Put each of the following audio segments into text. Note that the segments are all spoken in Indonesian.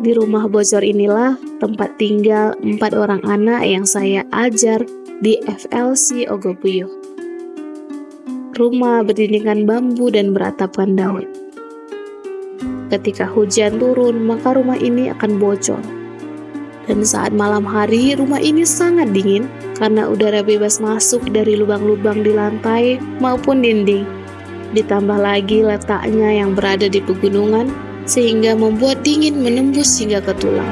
Di rumah bocor inilah tempat tinggal empat orang anak yang saya ajar di FLC Ogopuyo. Rumah berdindingkan bambu dan beratapkan daun. Ketika hujan turun, maka rumah ini akan bocor. Dan saat malam hari, rumah ini sangat dingin karena udara bebas masuk dari lubang-lubang di lantai maupun dinding. Ditambah lagi letaknya yang berada di pegunungan, sehingga membuat dingin menembus hingga ke tulang.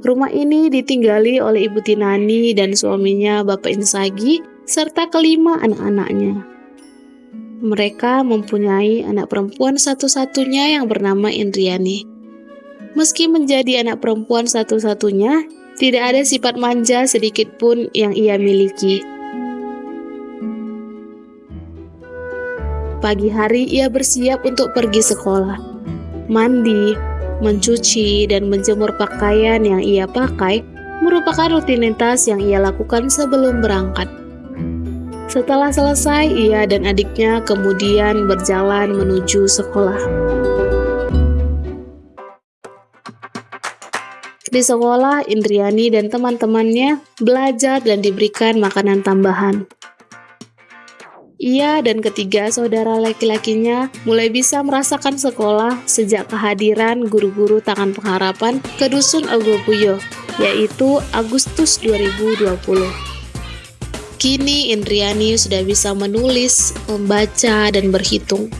Rumah ini ditinggali oleh Ibu Tinani dan suaminya Bapak Insagi serta kelima anak-anaknya. Mereka mempunyai anak perempuan satu-satunya yang bernama Indriani. Meski menjadi anak perempuan satu-satunya, tidak ada sifat manja sedikit pun yang ia miliki. Pagi hari ia bersiap untuk pergi sekolah. Mandi, mencuci, dan menjemur pakaian yang ia pakai merupakan rutinitas yang ia lakukan sebelum berangkat. Setelah selesai, ia dan adiknya kemudian berjalan menuju sekolah. Di sekolah, Indriani dan teman-temannya belajar dan diberikan makanan tambahan. Ia dan ketiga saudara laki-lakinya mulai bisa merasakan sekolah sejak kehadiran guru-guru tangan pengharapan ke Dusun Agopuyo, yaitu Agustus 2020. Kini Indriani sudah bisa menulis, membaca, dan berhitung.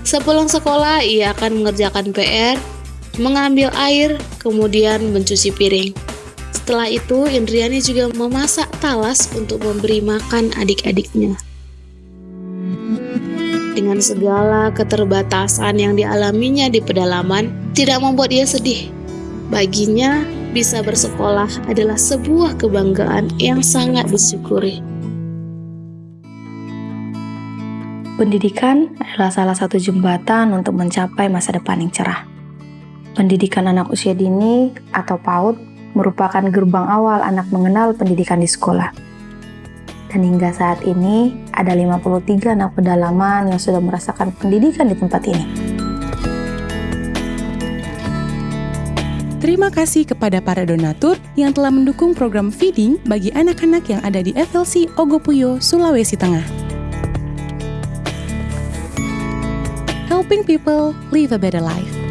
Sepulang sekolah, ia akan mengerjakan PR, mengambil air, kemudian mencuci piring. Setelah itu, Indriani juga memasak talas untuk memberi makan adik-adiknya dengan segala keterbatasan yang dialaminya di pedalaman tidak membuat ia sedih. Baginya, bisa bersekolah adalah sebuah kebanggaan yang sangat disyukuri. Pendidikan adalah salah satu jembatan untuk mencapai masa depan yang cerah. Pendidikan anak usia dini atau PAUD merupakan gerbang awal anak mengenal pendidikan di sekolah hingga saat ini ada 53 anak pedalaman yang sudah merasakan pendidikan di tempat ini. Terima kasih kepada para donatur yang telah mendukung program feeding bagi anak-anak yang ada di FLC Ogopuyo, Sulawesi Tengah. Helping people live a better life.